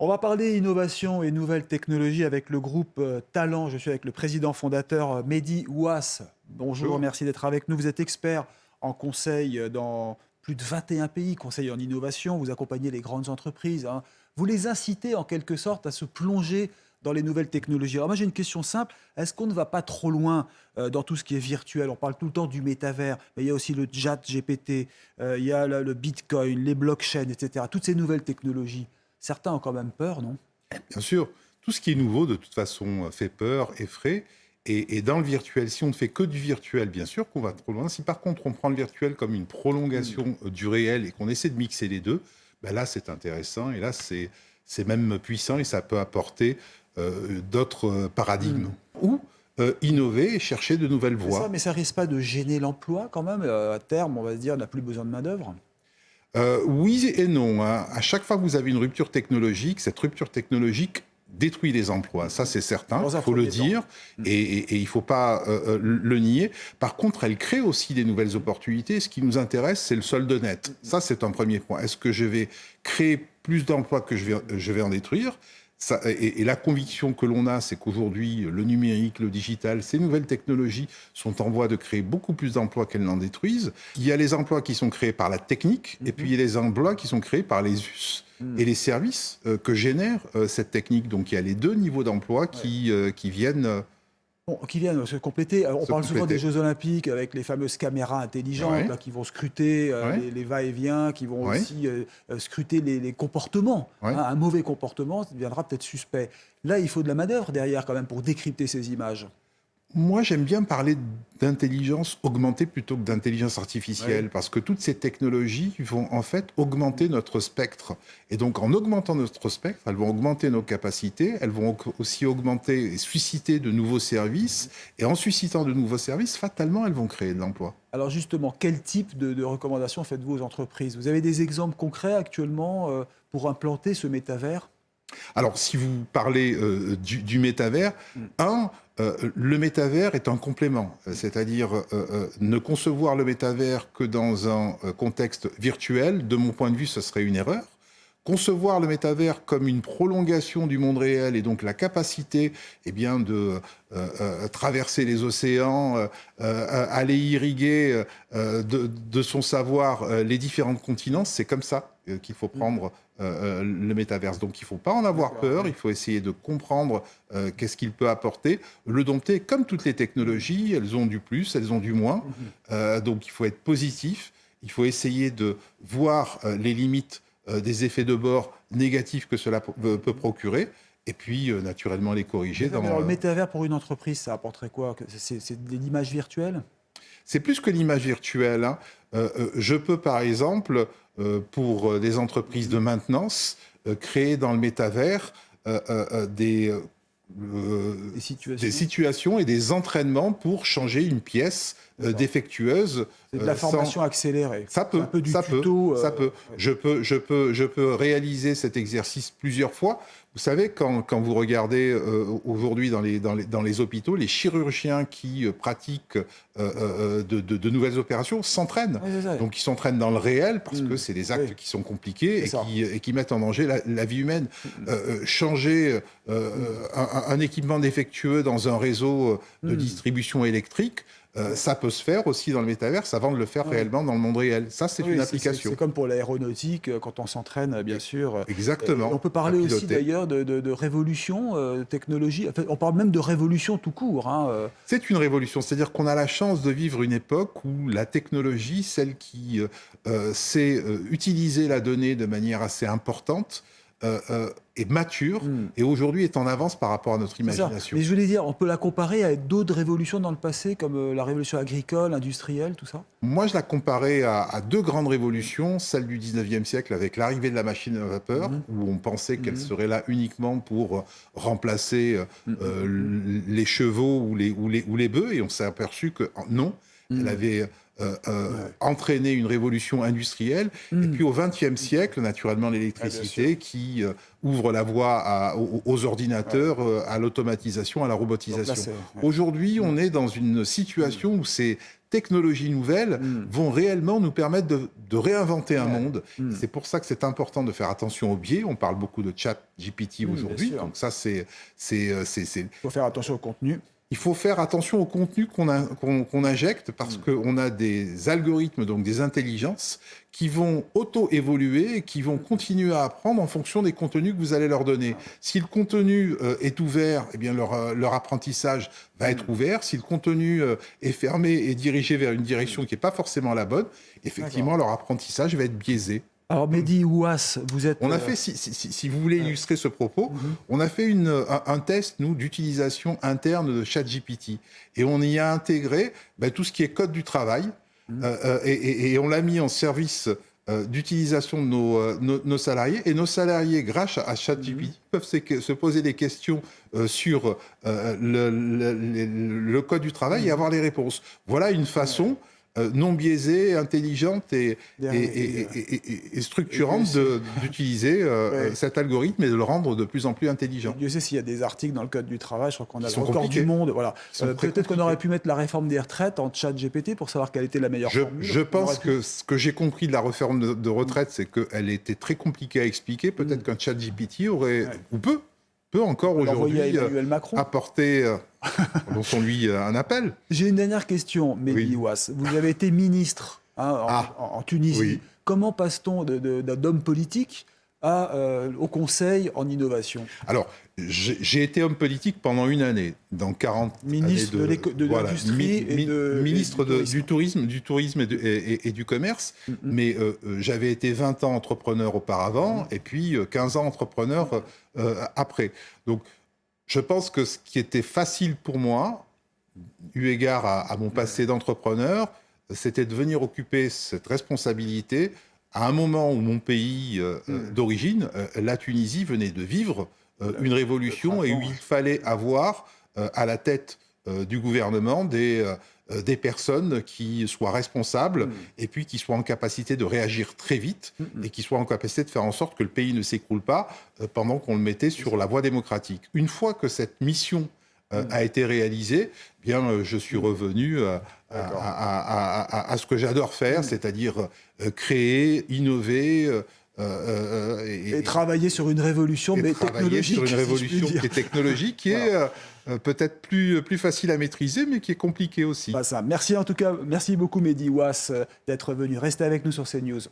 On va parler innovation et nouvelles technologies avec le groupe euh, Talent. Je suis avec le président fondateur euh, Mehdi Ouas. Bonjour, merci d'être avec nous. Vous êtes expert en conseil euh, dans plus de 21 pays, conseil en innovation. Vous accompagnez les grandes entreprises. Hein. Vous les incitez en quelque sorte à se plonger dans les nouvelles technologies. Alors moi j'ai une question simple, est-ce qu'on ne va pas trop loin dans tout ce qui est virtuel? On parle tout le temps du métavers, mais il y a aussi le chat GPT, il y a le Bitcoin, les blockchains, etc. Toutes ces nouvelles technologies certains ont quand même peur, non? Bien sûr, tout ce qui est nouveau, de toute façon, euh, fait peur, effraie. Et, et, dans le virtuel, si on ne fait que du virtuel, bien sûr qu'on va trop loin. Si par contre on prend le virtuel comme une prolongation mm. euh, du réel et qu'on essaie de mixer les deux, ben là c'est intéressant et là c'est même puissant et ça peut apporter euh, d'autres paradigmes. Mm. Ou innover et chercher de nouvelles voies. Ça, mais ça risque pas de gêner l'emploi quand même À terme, on va se dire, on n'a plus besoin de main-d'œuvre euh, oui et non. Hein. À chaque fois que vous avez une rupture technologique, cette rupture technologique détruit les emplois. Ça, c'est certain, il faut le dire, mm. et, il ne faut pas euh, euh, le nier. Par contre, elle crée aussi des nouvelles opportunités. Ce qui nous intéresse, c'est le solde net. Mm. Ça, c'est un premier point. Est-ce que je vais créer plus d'emplois que je vais, je vais en détruire? Et, la conviction que l'on a, c'est qu'aujourd'hui, le numérique, le digital, ces nouvelles technologies sont en voie de créer beaucoup plus d'emplois qu'elles n'en détruisent. Il y a les emplois qui sont créés par la technique, et puis il y a les emplois qui sont créés par les us et les services euh, que génère euh, cette technique. Donc il y a les deux niveaux d'emploi qui, euh, qui viennent qui viennent se compléter. On parle souvent des Jeux Olympiques avec les fameuses caméras intelligentes qui vont scruter euh, les, va-et-vient, qui vont aussi euh, euh, scruter les, comportements. Hein, un mauvais comportement deviendra peut-être suspect. Là, il faut de la manœuvre derrière quand même pour décrypter ces images. Moi, j'aime bien parler d'intelligence augmentée plutôt que d'intelligence artificielle, parce que toutes ces technologies vont en fait augmenter notre spectre. Et donc, en augmentant notre spectre, elles vont augmenter nos capacités, elles vont aussi augmenter et susciter de nouveaux services. Et en suscitant de nouveaux services, fatalement, elles vont créer de l'emploi. Alors justement, quel type de, recommandations faites-vous aux entreprises? Vous avez des exemples concrets actuellement euh, pour implanter ce métavers? Alors, si vous parlez euh, du, métavers, mm. un, euh, le métavers est un complément, euh, c'est-à-dire euh, ne concevoir le métavers que dans un contexte virtuel, de mon point de vue, ce serait une erreur. Concevoir le métavers comme une prolongation du monde réel et donc la capacité eh bien, de traverser les océans, aller irriguer de, de, son savoir les différents continents, c'est comme ça qu'il faut prendre euh, euh, le métaverse. Donc il ne faut pas en avoir peur, il faut essayer de comprendre euh, qu'est-ce qu'il peut apporter, le dompter. Comme toutes les technologies, elles ont du plus, elles ont du moins. Mhm. donc il faut être positif, il faut essayer de voir les limites des effets de bord négatifs que cela peut procurer et puis naturellement les corriger. Dans... Alors, le métavers pour une entreprise, ça apporterait quoi? C'est de l'image virtuelle? C'est plus que l'image virtuelle. Hein. je peux par exemple euh, pour des entreprises de maintenance, euh, créer dans le métavers euh, des, situations. des, situations. et des entraînements pour changer une pièce défectueuse. C'est de la formation accélérée. Ça peut, un peu du ça tuto, peut, ça peut. Je peux, je peux, je peux réaliser cet exercice plusieurs fois. Vous savez, quand, quand vous regardez euh, aujourd'hui dans les, dans, les, dans les hôpitaux, les chirurgiens qui euh, pratiquent euh, de, de, nouvelles opérations s'entraînent. Donc ils s'entraînent dans le réel parce que mm. c'est des actes qui sont compliqués et qui, et qui, mettent en danger la, vie humaine. Mm. changer un, un, équipement défectueux dans un réseau de mm. distribution électrique, euh, ça peut se faire aussi dans le métaverse avant de le faire réellement dans le monde réel. Ça, c'est une application. C'est comme pour l'aéronautique, euh, quand on s'entraîne, bien sûr. Exactement. on peut parler aussi d'ailleurs de, révolution euh, technologie. on parle même de révolution tout court. Hein, c'est une révolution. C'est-à-dire qu'on a la chance de vivre une époque où la technologie, celle qui sait utiliser la donnée de manière assez importante, euh, euh, est mature hmm. et aujourd'hui est en avance par rapport à notre imagination. Mais je voulais dire, on peut la comparer à d'autres révolutions dans le passé, comme euh, la révolution agricole, industrielle, tout ça? Moi, je la comparais à, deux grandes révolutions, celle du 19e siècle avec l'arrivée de la machine à vapeur, hmm. où on pensait qu'elle hmm. serait là uniquement pour remplacer les chevaux ou les, ou les, ou les bœufs, et on s'est aperçu que non, elle avait euh, euh, entraîner une révolution industrielle. Et hmm. puis au XXe siècle, naturellement, l'électricité qui euh, ouvre la voie aux, ordinateurs, à l'automatisation, à la robotisation. Aujourd'hui, on est dans une situation où c'est technologies nouvelles mm. vont réellement nous permettre de, réinventer un monde. Mm. C'est pour ça que c'est important de faire attention aux biais. On parle beaucoup de chat GPT mm, aujourd'hui, donc ça c'est... Il faut faire attention au contenu il faut faire attention au contenu qu'on injecte parce mm. qu'on a des algorithmes, donc des intelligences, qui vont auto-évoluer et qui vont continuer à apprendre en fonction des contenus que vous allez leur donner. Si le contenu euh, est ouvert, eh bien leur, euh, leur apprentissage va être mm. ouvert. Si le contenu euh, est fermé et dirigé vers une direction qui n'est pas forcément la bonne, effectivement, leur apprentissage va être biaisé. Alors Mehdi Ouas, vous êtes... On a fait, si, vous voulez illustrer ce propos, mhm. on a fait une, un, test, nous, d'utilisation interne de ChatGPT. Et on y a intégré ben, tout ce qui est code du travail. Mhm. Euh, euh, et, on l'a mis en service euh, d'utilisation de nos, nos, salariés. Et nos salariés, grâce à ChatGPT, mhm. peuvent se, poser des questions sur le, le, code du travail et avoir les réponses. Voilà une façon... Euh, non biaisée, intelligente et, et, structurante d'utiliser euh, cet algorithme et de le rendre de plus en plus intelligent. Dieu sait s'il y a des articles dans le Code du travail, je crois qu'on a encore du monde. Voilà. Euh, peut-être qu'on aurait pu mettre la réforme des retraites en chat GPT pour savoir quelle était la meilleure je, formule. Je pense que ce que j'ai compris de la réforme de, retraite, c'est qu'elle était très compliquée à expliquer. Peut-être mm. qu'un chat GPT aurait, ou peut, peut encore aujourd'hui apporter, euh, dont on lui euh, un appel. J'ai une dernière question, Mehdi. Vous avez été ministre hein, ah. en, Tunisie. Comment passe-t-on d'homme politique à, euh, au Conseil en innovation Alors, j'ai été homme politique pendant une année, dans 40 ministre de, de l'industrie et de, ministre du tourisme, du tourisme et, du commerce. Mm, mm. Mais euh, euh, j'avais été 20 ans entrepreneur auparavant mm. et puis 15 ans entrepreneur après. Donc, je pense que ce qui était facile pour moi, eu égard à mon passé d'entrepreneur, c'était de venir occuper cette responsabilité à un moment où mon pays euh, euh, hmm. d'origine, euh, la Tunisie, venait de vivre une révolution et où il fallait avoir à la tête du gouvernement des, des personnes qui soient responsables hmm. et puis qui soient en capacité de réagir très vite hmm. et qui soient en capacité de faire en sorte que le pays ne s'écroule pas pendant qu'on le mettait sur la voie démocratique. Une fois que cette mission a été réalisée, eh bien, je suis revenu à, ce que j'adore faire, c'est-à-dire euh, créer, innover. Euh, euh, et, travailler sur une révolution, mais technologique. sur une révolution qui est technologique, qui est peut-être plus, plus facile à maîtriser, mais qui est compliquée aussi. ça. Merci en tout cas, merci beaucoup Mehdi Was d'être venu. Restez avec nous sur CNews.